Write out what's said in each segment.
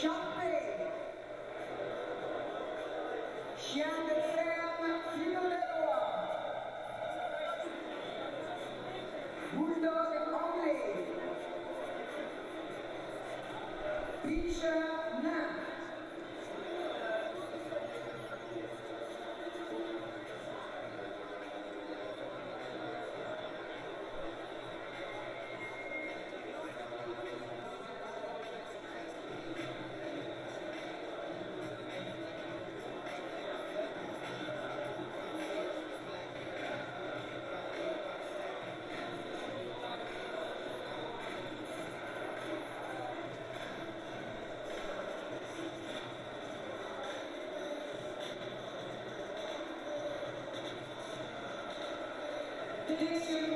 Champagne. Champagne. Thank you.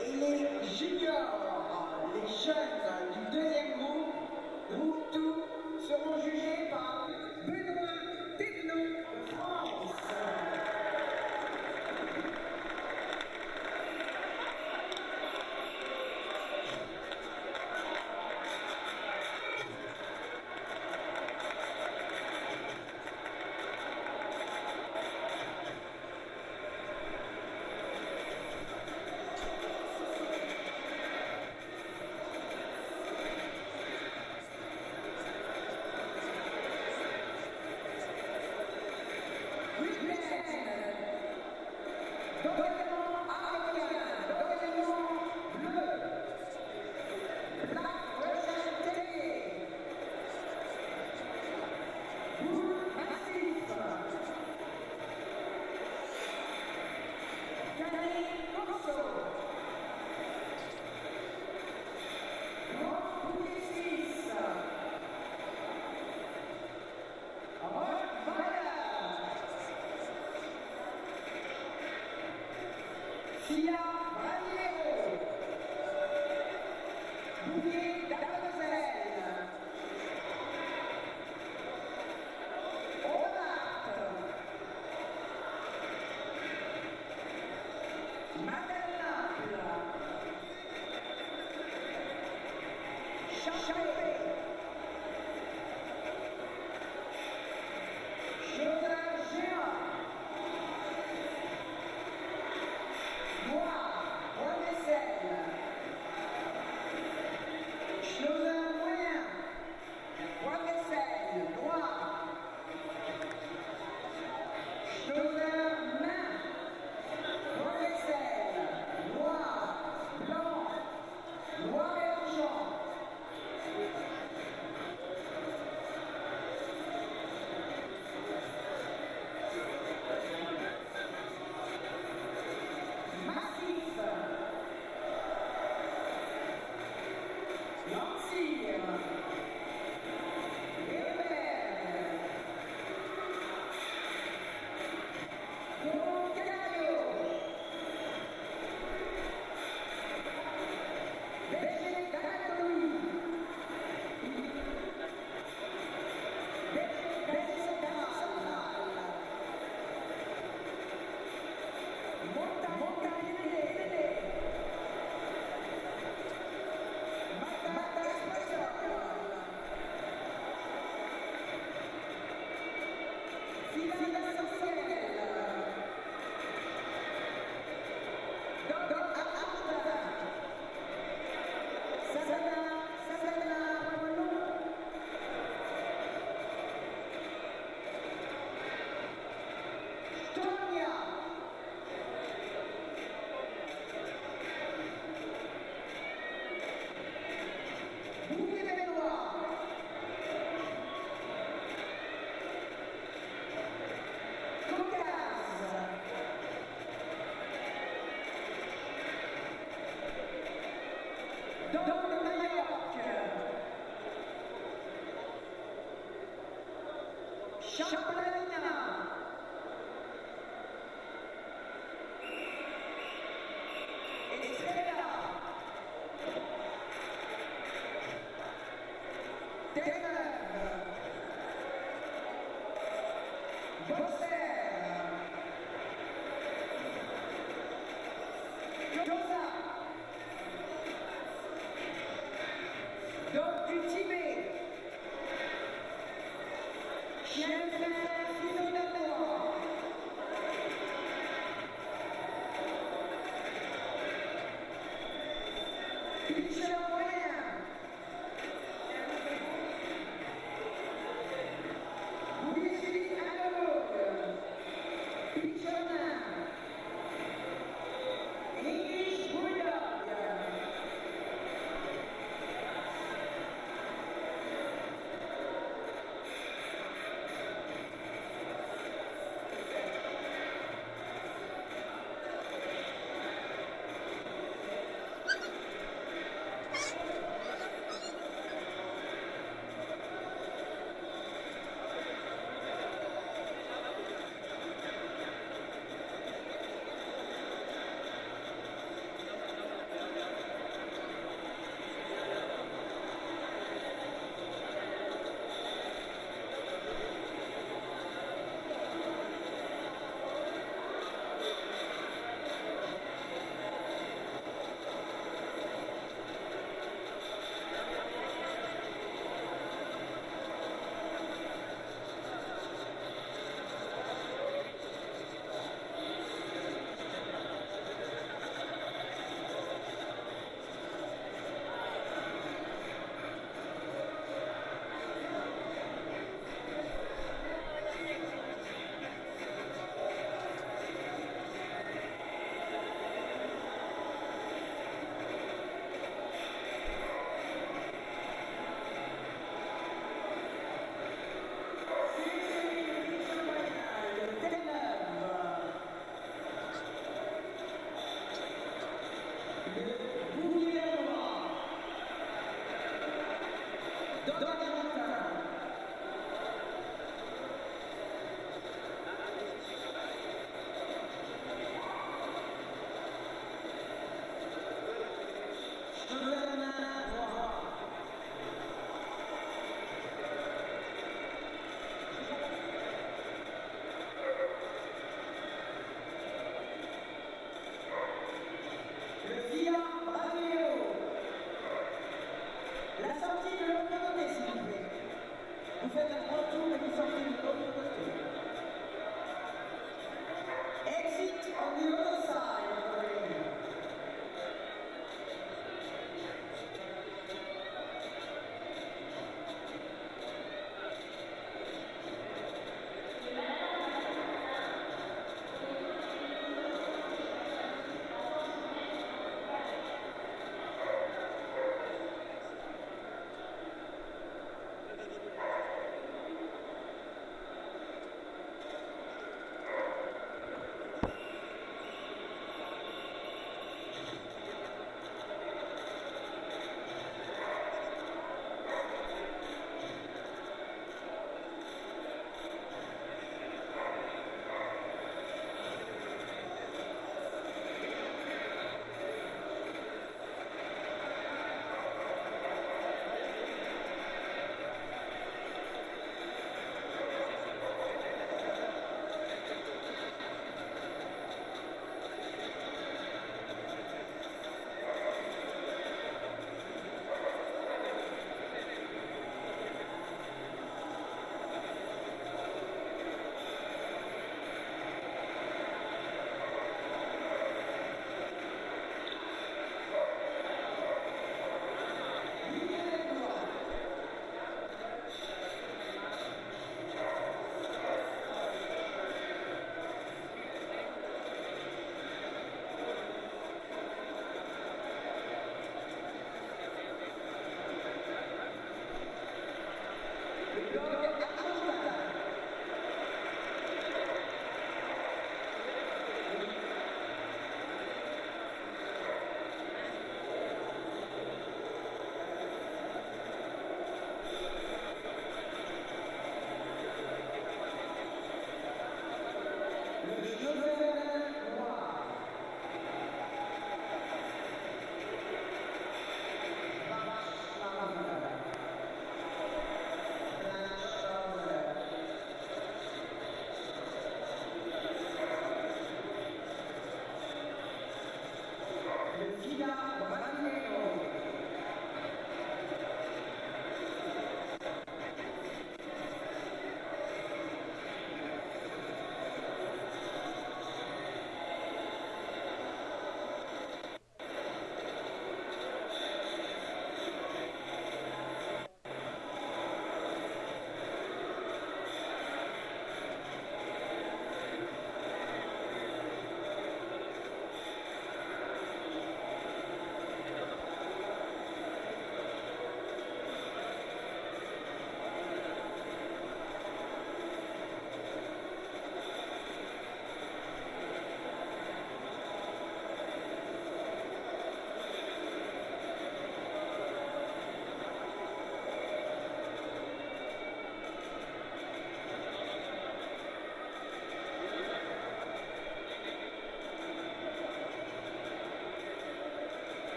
Et les juniors, les jeunes du deuxième groupe, groupe tout, seront jugés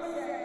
Hallelujah.